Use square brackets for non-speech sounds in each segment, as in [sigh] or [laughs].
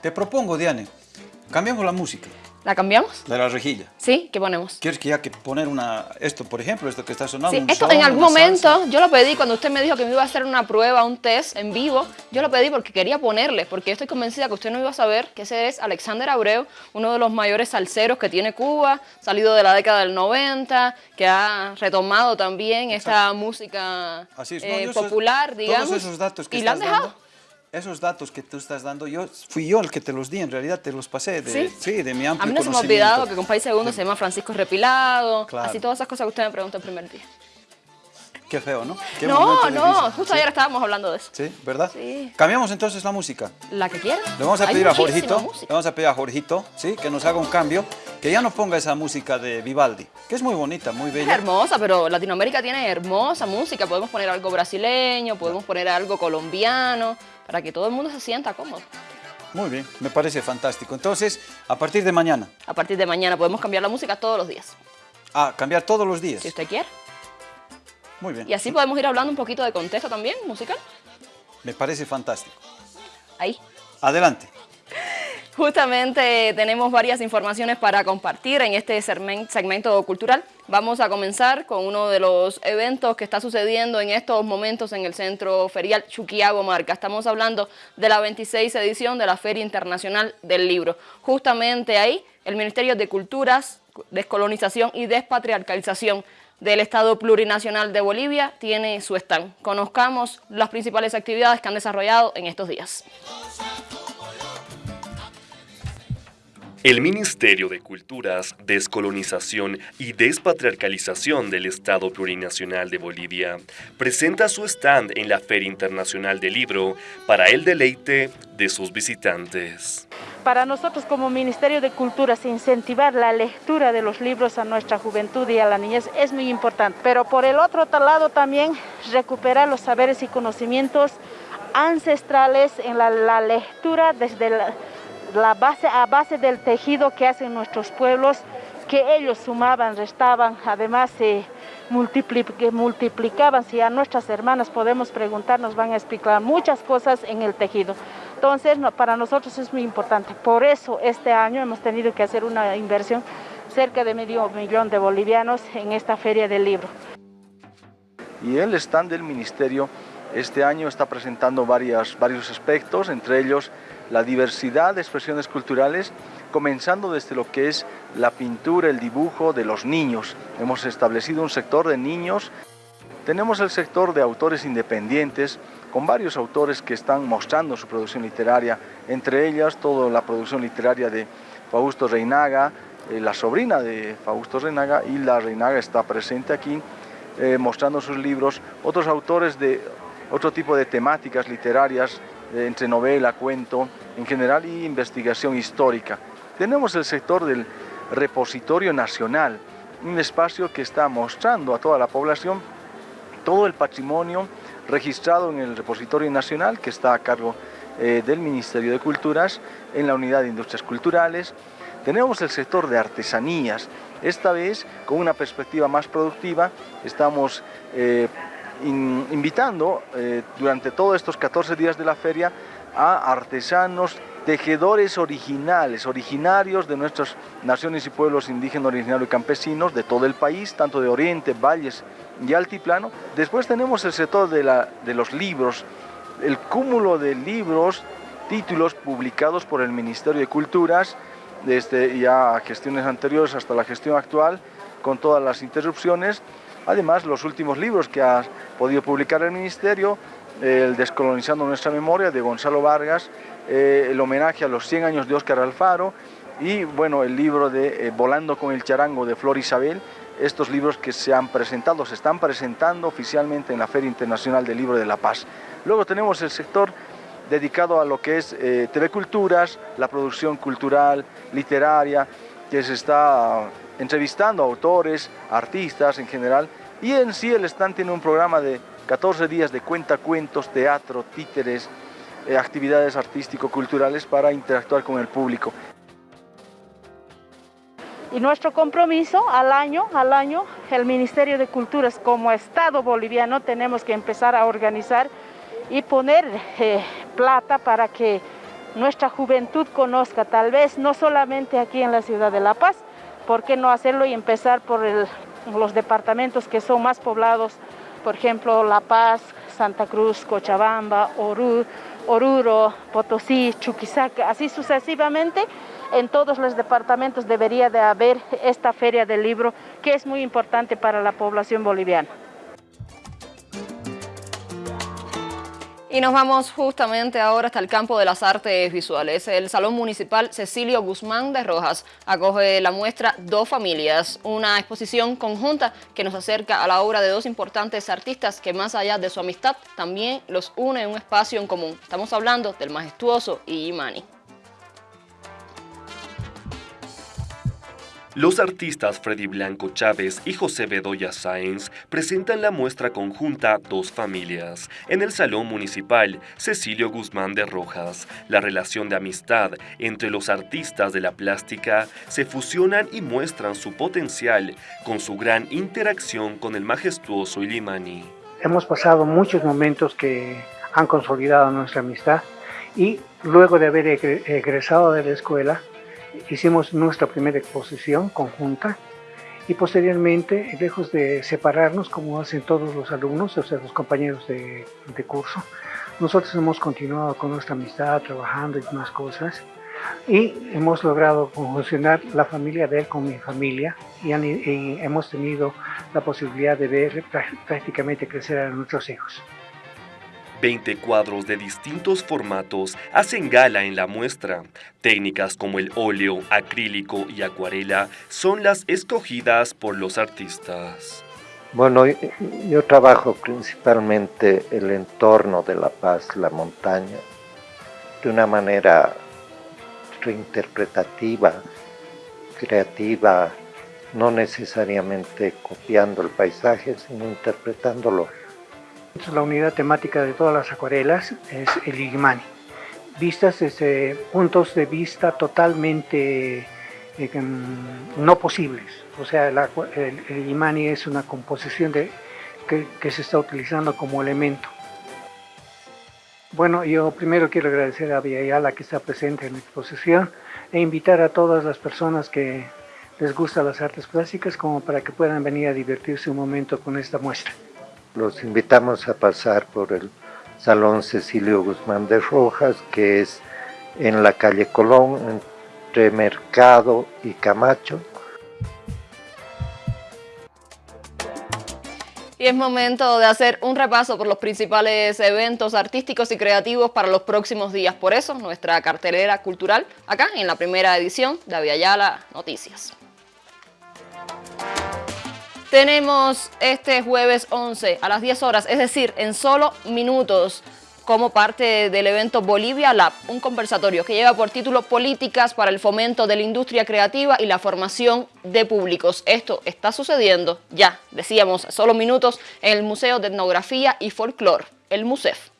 Te propongo, Diane, cambiamos la música. ¿La cambiamos? De la rejilla. Sí, ¿qué ponemos? ¿Quieres que ya que poner una, esto, por ejemplo, esto que está sonando? Sí, un esto en algún momento, salsa? yo lo pedí cuando usted me dijo que me iba a hacer una prueba, un test en vivo, yo lo pedí porque quería ponerle, porque yo estoy convencida que usted no iba a saber que ese es Alexander Abreu, uno de los mayores salseros que tiene Cuba, salido de la década del 90, que ha retomado también esta música Así es, ¿no? eh, esos- popular, digamos, Todos esos datos que y la han dejado. dando, esos datos que tú estás dando, yo fui yo el que te los di, en realidad te los pasé de, ¿Sí? de mi amplio A mí no se me ha olvidado que con País Segundo se llama Francisco Repilado, Claro. así todas esas cosas que usted me preguntó el primer día. Qué feo, ¿no? Qué no, no, difícil. justo ayer estábamos hablando de eso. ¿Sí? ¿Verdad? Sí. Cambiamos entonces la música. La que quiera. Le vamos a Hay pedir a muchísima Jorgito, música. le vamos a pedir a Jorgito, ¿sí? Que nos haga un cambio, que ya no ponga esa música de Vivaldi, que es muy bonita, muy Es bella. hermosa, pero Latinoamérica tiene hermosa música. Podemos poner algo brasileño, podemos poner algo colombiano, para que todo el mundo se sienta cómodo. Muy bien, me parece fantástico. Entonces, a partir de mañana, A partir de mañana podemos cambiar la música todos los días, a cambiar todos los días. si usted quiere. Muy bien, Y así podemos ir hablando un poquito de contexto también, musical. me parece fantástico. Ahí. Adelante. [laughs] Justamente tenemos varias informaciones para compartir en este segmen- segmento cultural. Vamos a comenzar con uno de los eventos que está sucediendo en estos momentos en el Centro Ferial Chuquiago Marca. Estamos hablando de la 26 edición de la Feria Internacional del Libro. Justamente ahí el Ministerio de Culturas, Descolonización y Despatriarcalización del Estado Plurinacional de Bolivia tiene su stand. Conozcamos las principales actividades que han desarrollado en estos días. El Ministerio de Culturas, Descolonización y Despatriarcalización del Estado Plurinacional de Bolivia presenta su stand en la Feria Internacional del Libro para el deleite de sus visitantes. Para nosotros como Ministerio de Culturas incentivar la lectura de los libros a nuestra juventud y a la niñez es muy importante. Pero por el otro lado también recuperar los saberes y conocimientos ancestrales en la, la lectura desde la, la base a base del tejido que hacen nuestros pueblos, que ellos sumaban, restaban, además se multipli- multiplicaban. Si a nuestras hermanas podemos preguntar, nos van a explicar muchas cosas en el tejido. Entonces, para nosotros es muy importante. Por eso este año hemos tenido que hacer una inversión cerca de medio millón de bolivianos en esta feria del libro. Y el stand del Ministerio este año está presentando varias, varios aspectos, entre ellos la diversidad de expresiones culturales, comenzando desde lo que es la pintura, el dibujo de los niños. Hemos establecido un sector de niños. Tenemos el sector de autores independientes, con varios autores que están mostrando su producción literaria, entre ellas toda la producción literaria de Fausto Reinaga, eh, la sobrina de Fausto Reinaga, y la Reinaga está presente aquí eh, mostrando sus libros, otros autores de otro tipo de temáticas literarias, eh, entre novela, cuento, en general, y investigación histórica. Tenemos el sector del repositorio nacional, un espacio que está mostrando a toda la población todo el patrimonio registrado en el repositorio nacional que está a cargo eh, del Ministerio de Culturas en la unidad de industrias culturales. Tenemos el sector de artesanías, esta vez con una perspectiva más productiva, estamos eh, in- invitando eh, durante todos estos 14 días de la feria a artesanos, tejedores originales, originarios de nuestras naciones y pueblos indígenas, originarios y campesinos de todo el país, tanto de oriente, valles y altiplano. Después tenemos el sector de, la- de los libros, el cúmulo de libros, títulos publicados por el Ministerio de Culturas, desde ya gestiones anteriores hasta la gestión actual, con todas las interrupciones. Además, los últimos libros que ha podido publicar el Ministerio, el Descolonizando nuestra memoria de Gonzalo Vargas, eh, el homenaje a los 100 años de Óscar Alfaro y bueno, el libro de eh, Volando con el charango de Flor Isabel, estos libros que se han presentado, se están presentando oficialmente en la Feria Internacional del Libro de la Paz. Luego tenemos el sector dedicado a lo que es eh, TV Culturas, la producción cultural, literaria, que se está entrevistando a autores, artistas en general, y en sí el stand tiene un programa de 14 días de cuentacuentos, teatro, títeres, eh, actividades artístico-culturales para interactuar con el público. Y nuestro compromiso al año, al año, el Ministerio de Culturas como Estado boliviano tenemos que empezar a organizar y poner eh, plata para que nuestra juventud conozca, tal vez no solamente aquí en la ciudad de La Paz, ¿por qué no hacerlo y empezar por los departamentos que son más poblados, por ejemplo, La Paz, Santa Cruz, Cochabamba, Oruro, Potosí, Chuquisaca, así sucesivamente, en todos los departamentos debería de haber esta feria del libro que es muy importante para la población boliviana. Y nos vamos justamente ahora hasta el campo de las artes visuales. El Salón Municipal Cecilio Guzmán de Rojas acoge la muestra Dos Familias, una exposición conjunta que nos acerca a la obra de dos importantes artistas que más allá de su amistad también los une en un espacio en común. Estamos hablando del majestuoso Imani. Los artistas Freddy Blanco Chávez y José Bedoya Sáenz presentan la muestra conjunta Dos Familias en el Salón Municipal Cecilio Guzmán de Rojas. La relación de amistad entre los artistas de la plástica se fusionan y muestran su potencial con su gran interacción con el majestuoso Ilimani. Hemos pasado muchos momentos que han consolidado nuestra amistad y luego de haber egresado de la escuela hicimos nuestra primera exposición conjunta y posteriormente, lejos de separarnos como hacen todos los alumnos, o sea, los compañeros de, curso, nosotros hemos continuado con nuestra amistad, trabajando y demás cosas y hemos logrado funcionar la familia de él con mi familia y hemos tenido la posibilidad de ver prácticamente crecer a nuestros hijos. 20 cuadros de distintos formatos hacen gala en la muestra. Técnicas como el óleo, acrílico y acuarela son las escogidas por los artistas. Bueno, yo trabajo principalmente el entorno de La Paz, la montaña, de una manera reinterpretativa, creativa, no necesariamente copiando el paisaje, sino interpretándolo la unidad temática de todas las acuarelas es el Igmani, vistas desde puntos de vista totalmente eh, no posibles. O sea, el, el, es una composición de, que, se está utilizando como elemento. Bueno, yo primero quiero agradecer a Villayala que está presente en la exposición e invitar a todas las personas que les gustan las artes plásticas como para que puedan venir a divertirse un momento con esta muestra los invitamos a pasar por el Salón Cecilio Guzmán de Rojas, que es en la calle Colón, entre Mercado y Camacho. Y es momento de hacer un repaso por los principales eventos artísticos y creativos para los próximos días. Por eso, nuestra cartelera cultural acá en la primera edición de Aviala Noticias. Tenemos este jueves 11 a las 10 horas, es decir, en solo minutos, como parte del evento Bolivia Lab, un conversatorio que lleva por título Políticas para el fomento de la industria creativa y la formación de públicos. Esto está sucediendo ya, decíamos, solo minutos, en el Museo de Etnografía y Folklore, el MUSEF.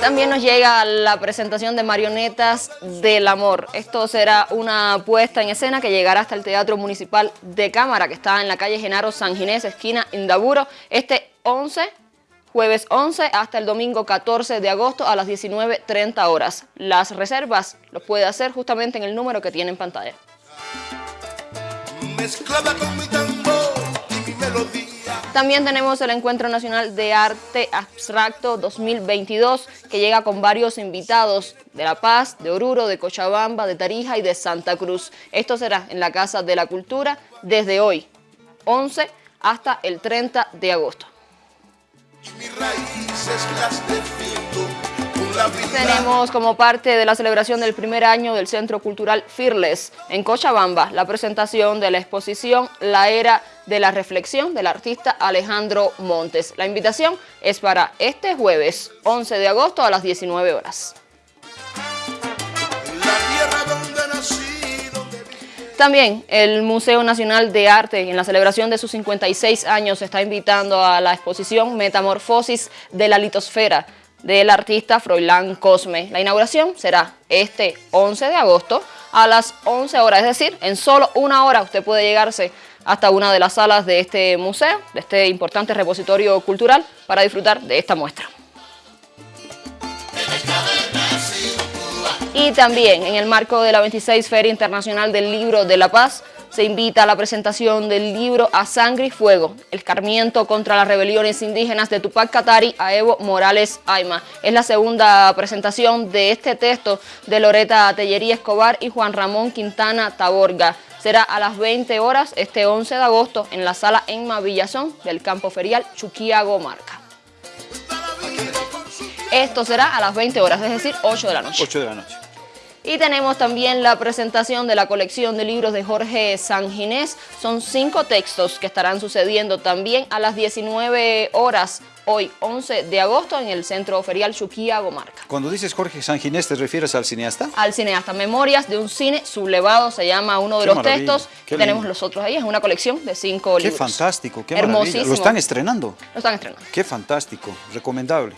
También nos llega la presentación de Marionetas del Amor. Esto será una puesta en escena que llegará hasta el Teatro Municipal de Cámara, que está en la calle Genaro San Ginés, esquina Indaburo, este 11, jueves 11 hasta el domingo 14 de agosto a las 19.30 horas. Las reservas los puede hacer justamente en el número que tiene en pantalla. con mi y. También tenemos el Encuentro Nacional de Arte Abstracto 2022, que llega con varios invitados de La Paz, de Oruro, de Cochabamba, de Tarija y de Santa Cruz. Esto será en la Casa de la Cultura desde hoy, 11 hasta el 30 de agosto. Tenemos como parte de la celebración del primer año del Centro Cultural Fearless en Cochabamba la presentación de la exposición La Era de la Reflexión del artista Alejandro Montes. La invitación es para este jueves 11 de agosto a las 19 horas. También el Museo Nacional de Arte, en la celebración de sus 56 años, está invitando a la exposición Metamorfosis de la Litosfera, del artista Froilán Cosme. La inauguración será este 11 de agosto a las 11 horas, es decir, en solo una hora usted puede llegarse hasta una de las salas de este museo, de este importante repositorio cultural, para disfrutar de esta muestra. Y también en el marco de la 26 Feria Internacional del Libro de la Paz, se invita a la presentación del libro A Sangre y Fuego, el escarmiento contra las rebeliones indígenas de Tupac Katari a Evo Morales Aima. Es la segunda presentación de este texto de Loreta Tellería Escobar y Juan Ramón Quintana Taborga. Será a las 20 horas este 11 de agosto en la sala Enma Villazón del campo ferial Chuquiago Marca. Esto será a las 20 horas, es decir, 8 de la noche. 8 de la noche. Y tenemos también la presentación de la colección de libros de Jorge Sanginés. Son cinco textos que estarán sucediendo también a las 19 horas hoy, 11 de agosto, en el Centro Ferial Chuquiago Marca. Cuando dices Jorge Sanginés, ¿te refieres al cineasta? Al cineasta. Memorias de un cine sublevado se llama uno de Qué los textos. qué Tenemos los otros ahí. Es una colección de cinco Qué libros. fantástico, qué maravilla. Hermosísimo. Lo están estrenando. Lo están estrenando. Qué fantástico, recomendable.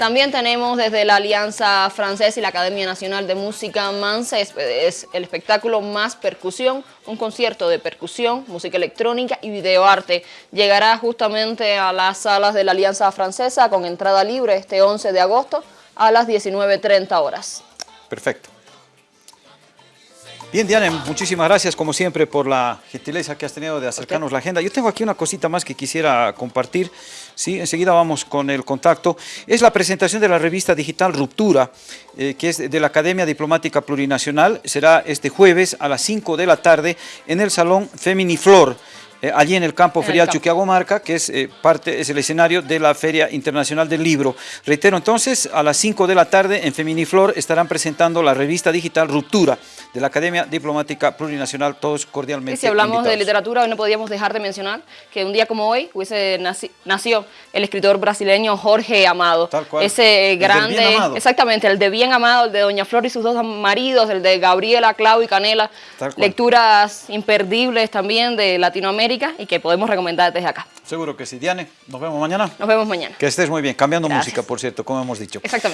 También tenemos desde la Alianza Francesa y la Academia Nacional de Música Manse, es, es el espectáculo Más Percusión, un concierto de percusión, música electrónica y videoarte. Llegará justamente a las salas de la Alianza Francesa con entrada libre este 11 de agosto a las 19.30 horas. Perfecto. Bien, Diana, muchísimas gracias como siempre por la gentileza que has tenido de acercarnos la agenda. Yo tengo aquí una cosita más que quisiera compartir. Sí, enseguida vamos con el contacto. Es la presentación de la revista digital Ruptura, eh, que es de la Academia Diplomática Plurinacional. Será este jueves a las 5 de la tarde en el Salón Feminiflor. Eh, allí en el campo En el ferial campo. Chuquiago Marca, que es eh, parte, es el escenario de la Feria Internacional del Libro. Reitero entonces, a las 5 de la tarde en Feminiflor estarán presentando la revista digital Ruptura de la Academia Diplomática Plurinacional, todos cordialmente Y si hablamos de literatura, hoy no podíamos dejar de mencionar que un día como hoy hubiese naci- nació el escritor brasileño Jorge Amado. Tal cual. Ese El grande, Bien Amado. exactamente, el de Bien Amado, el de Doña Flor y sus dos maridos, el de Gabriela, Clau y Canela. Lecturas imperdibles también de Latinoamérica y que podemos recomendar desde acá. Seguro que sí. Diane, nos vemos mañana. Nos vemos mañana. Que estés muy bien. Cambiando Gracias. música, por cierto, como hemos dicho. Exactamente.